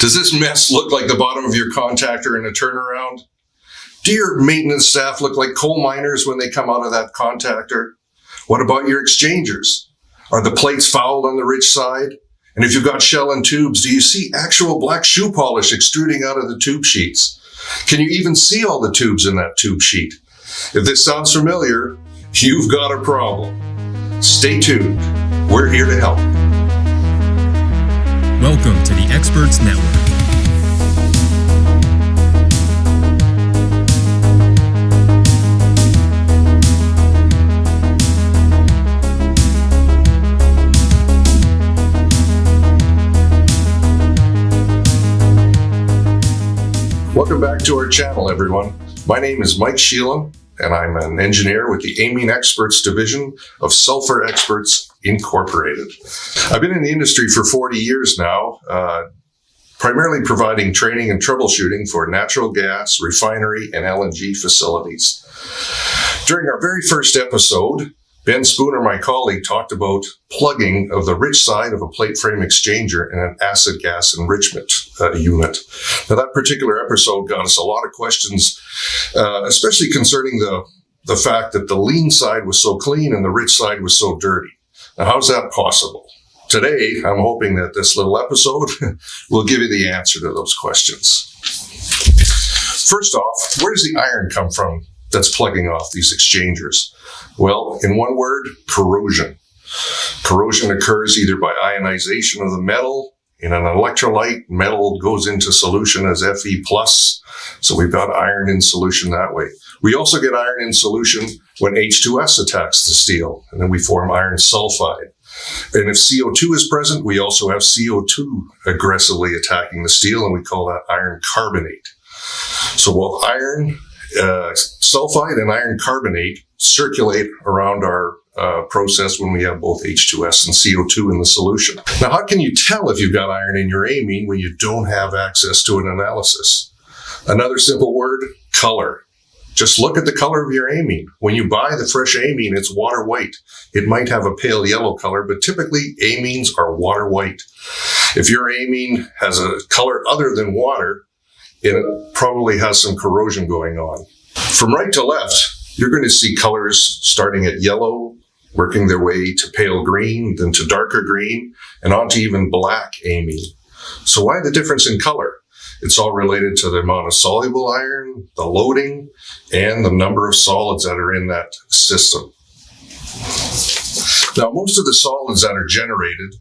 Does this mess look like the bottom of your contactor in a turnaround? Do your maintenance staff look like coal miners when they come out of that contactor? What about your exchangers? Are the plates fouled on the rich side? And if you've got shell and tubes, do you see actual black shoe polish extruding out of the tube sheets? Can you even see all the tubes in that tube sheet? If this sounds familiar, you've got a problem. Stay tuned. We're here to help. Welcome to the Experts Network. Welcome back to our channel, everyone. My name is Mike Sheilan, and I'm an engineer with the Amine Experts Division of Sulphur Experts Incorporated. I've been in the industry for 40 years now, uh, primarily providing training and troubleshooting for natural gas, refinery, and LNG facilities. During our very first episode, Ben Spooner, my colleague, talked about plugging of the rich side of a plate frame exchanger in an acid gas enrichment uh, unit. Now, that particular episode got us a lot of questions, uh, especially concerning the, the fact that the lean side was so clean and the rich side was so dirty. Now, how's that possible? Today, I'm hoping that this little episode will give you the answer to those questions. First off, where does the iron come from that's plugging off these exchangers? Well, in one word, corrosion. Corrosion occurs either by ionization of the metal. In an electrolyte, metal goes into solution as Fe+, plus, so we've got iron in solution that way. We also get iron in solution when H2S attacks the steel, and then we form iron sulfide. And if CO2 is present, we also have CO2 aggressively attacking the steel, and we call that iron carbonate. So both iron uh, sulfide and iron carbonate circulate around our uh, process when we have both H2S and CO2 in the solution. Now, how can you tell if you've got iron in your amine when you don't have access to an analysis? Another simple word, color. Just look at the color of your amine. When you buy the fresh amine, it's water white. It might have a pale yellow color, but typically amines are water white. If your amine has a color other than water, it probably has some corrosion going on. From right to left, you're going to see colors starting at yellow, working their way to pale green, then to darker green, and on to even black amine. So why the difference in color? It's all related to the amount of soluble iron, the loading, and the number of solids that are in that system. Now, most of the solids that are generated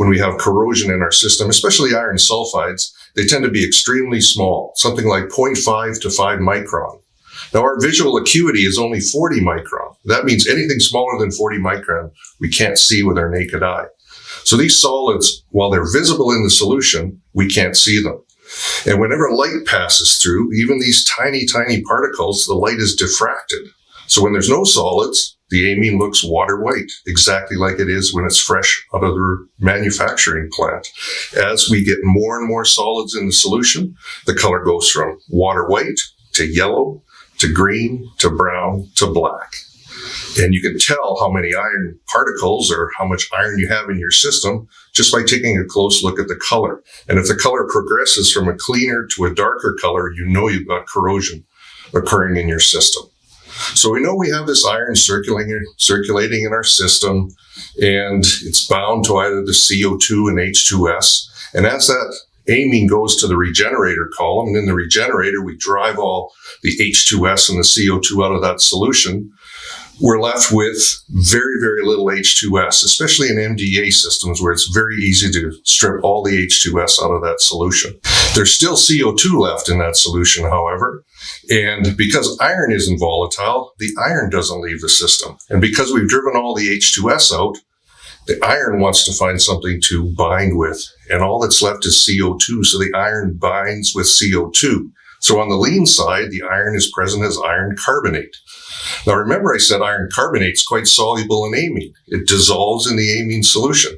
when we have corrosion in our system, especially iron sulfides, they tend to be extremely small, something like 0.5 to 5 micron. Now, our visual acuity is only 40 micron. That means anything smaller than 40 micron, we can't see with our naked eye. So these solids, while they're visible in the solution, we can't see them. And whenever light passes through, even these tiny, tiny particles, the light is diffracted. So when there's no solids, the amine looks water white, exactly like it is when it's fresh out of the manufacturing plant. As we get more and more solids in the solution, the color goes from water white to yellow to green to brown to black. And you can tell how many iron particles or how much iron you have in your system just by taking a close look at the color. And if the color progresses from a cleaner to a darker color, you know you've got corrosion occurring in your system. So we know we have this iron circulating, circulating in our system and it's bound to either the CO2 and H2S. And as that amine goes to the regenerator column, and in the regenerator, we drive all the H2S and the CO2 out of that solution we're left with very, very little H2S, especially in MDEA systems where it's very easy to strip all the H2S out of that solution. There's still CO2 left in that solution, however, and because iron isn't volatile, the iron doesn't leave the system. And because we've driven all the H2S out, the iron wants to find something to bind with, and all that's left is CO2. So the iron binds with CO2. So on the lean side, the iron is present as iron carbonate. Now remember I said iron carbonate is quite soluble in amine. It dissolves in the amine solution.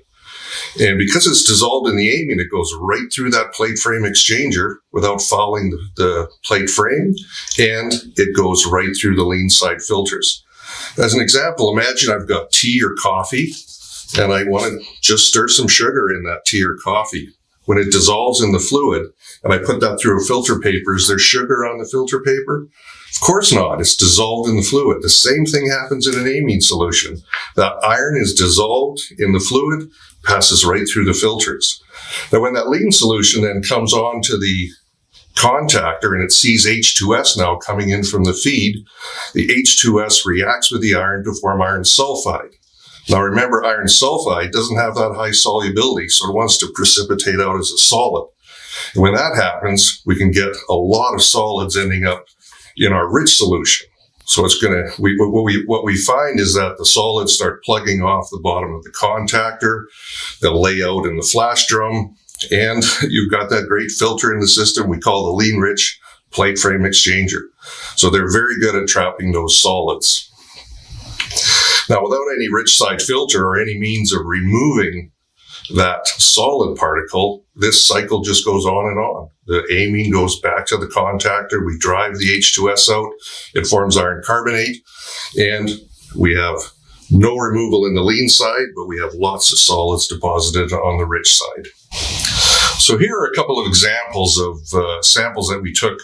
And because it's dissolved in the amine, it goes right through that plate frame exchanger without fouling the, the plate frame, and it goes right through the lean side filters. As an example, imagine I've got tea or coffee, and I want to just stir some sugar in that tea or coffee. When it dissolves in the fluid and I put that through a filter paper, is there sugar on the filter paper? Of course not. It's dissolved in the fluid. The same thing happens in an amine solution. That iron is dissolved in the fluid, passes right through the filters. Now, when that lean solution then comes on to the contactor and it sees H2S now coming in from the feed, the H2S reacts with the iron to form iron sulfide. Now remember, iron sulfide doesn't have that high solubility, so it wants to precipitate out as a solid. And when that happens, we can get a lot of solids ending up in our rich solution. So it's going to, we, what we, what we find is that the solids start plugging off the bottom of the contactor. They'll lay out in the flash drum and you've got that great filter in the system we call the lean rich plate frame exchanger. So they're very good at trapping those solids. Now, without any rich side filter or any means of removing that solid particle, this cycle just goes on and on. The amine goes back to the contactor. We drive the H2S out. It forms iron carbonate and we have no removal in the lean side, but we have lots of solids deposited on the rich side. So here are a couple of examples of uh, samples that we took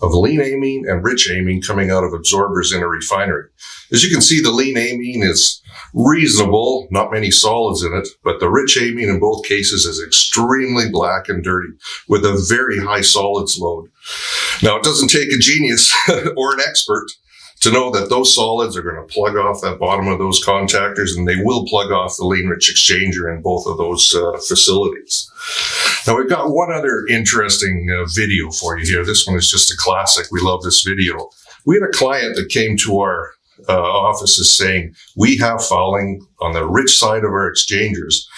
of lean amine and rich amine coming out of absorbers in a refinery. As you can see, the lean amine is reasonable, not many solids in it, but the rich amine in both cases is extremely black and dirty with a very high solids load. Now, it doesn't take a genius or an expert to know that those solids are going to plug off that bottom of those contactors and they will plug off the lean rich exchanger in both of those uh, facilities. Now we've got one other interesting uh, video for you here. This one is just a classic. We love this video. We had a client that came to our uh, offices saying, we have fouling on the rich side of our exchangers.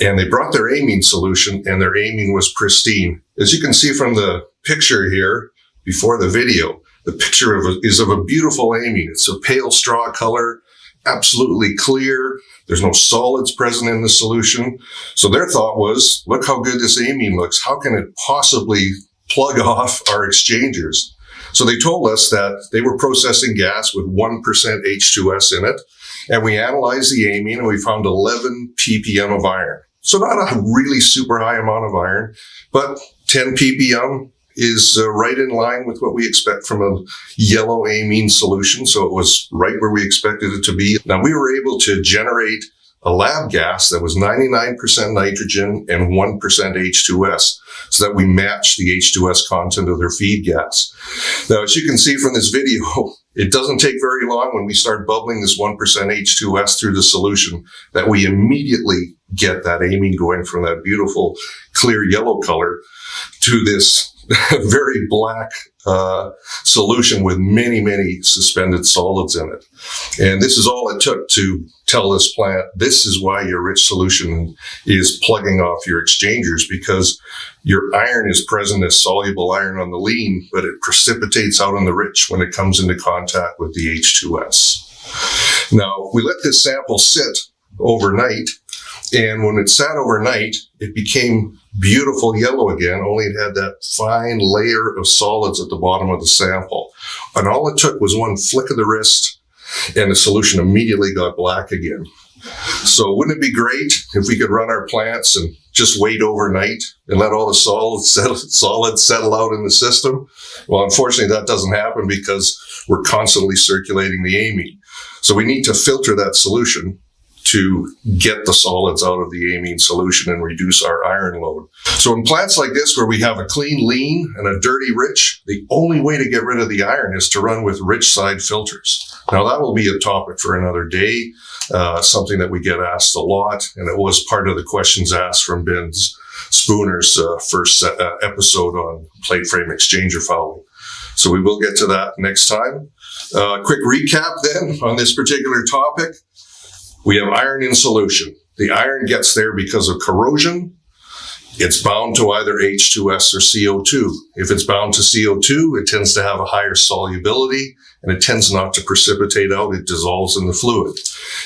And they brought their amine solution and their amine was pristine. As you can see from the picture here before the video, the picture of a, is of a beautiful amine. It's a pale straw color, absolutely clear. There's no solids present in the solution. So their thought was, look how good this amine looks. How can it possibly plug off our exchangers? So they told us that they were processing gas with 1% H2S in it. And we analyzed the amine and we found 11 ppm of iron. So not a really super high amount of iron, but 10 ppm is uh, right in line with what we expect from a yellow amine solution. So it was right where we expected it to be. Now we were able to generate a lab gas that was 99% nitrogen and 1% H2S so that we match the H2S content of their feed gas. Now, as you can see from this video, it doesn't take very long when we start bubbling this 1% H2S through the solution that we immediately get that amine going from that beautiful clear yellow color to this very black uh, solution with many, many suspended solids in it. And this is all it took to tell this plant, this is why your rich solution is plugging off your exchangers because your iron is present as soluble iron on the lean, but it precipitates out on the rich when it comes into contact with the H2S. Now, we let this sample sit overnight and when it sat overnight, it became beautiful yellow again, only it had that fine layer of solids at the bottom of the sample. And all it took was one flick of the wrist and the solution immediately got black again. So wouldn't it be great if we could run our plants and just wait overnight and let all the solids settle, solids settle out in the system? Well, unfortunately, that doesn't happen because we're constantly circulating the amine. So we need to filter that solution to get the solids out of the amine solution and reduce our iron load. So in plants like this, where we have a clean lean and a dirty rich, the only way to get rid of the iron is to run with rich side filters. Now that will be a topic for another day, uh, something that we get asked a lot, and it was part of the questions asked from Ben Spooner's uh, first uh, episode on plate frame exchanger fouling. So we will get to that next time. Uh, quick recap then on this particular topic. We have iron in solution. The iron gets there because of corrosion. It's bound to either H2S or CO2. If it's bound to CO2, it tends to have a higher solubility and it tends not to precipitate out. It dissolves in the fluid.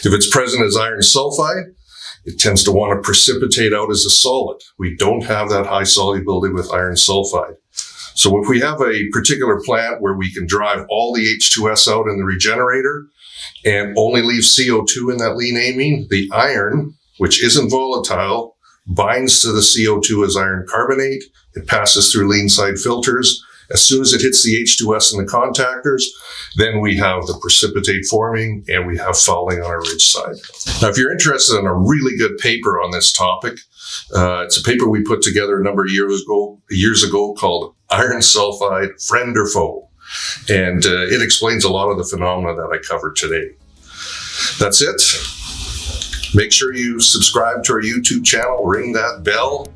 If it's present as iron sulfide, it tends to want to precipitate out as a solid. We don't have that high solubility with iron sulfide. So if we have a particular plant where we can drive all the H2S out in the regenerator, and only leave CO2 in that lean amine, the iron, which isn't volatile, binds to the CO2 as iron carbonate. It passes through lean side filters. As soon as it hits the H2S in the contactors, then we have the precipitate forming and we have fouling on our rich side. Now, if you're interested in a really good paper on this topic, uh, it's a paper we put together a number of years ago, years ago called Iron Sulfide Friend or Foe. And uh, it explains a lot of the phenomena that I covered today. That's it. Make sure you subscribe to our YouTube channel, ring that bell.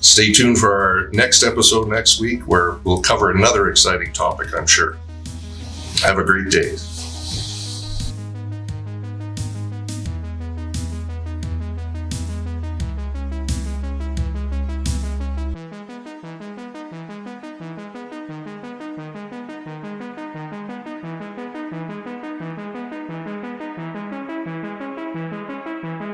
Stay tuned for our next episode next week where we'll cover another exciting topic, I'm sure. Have a great day.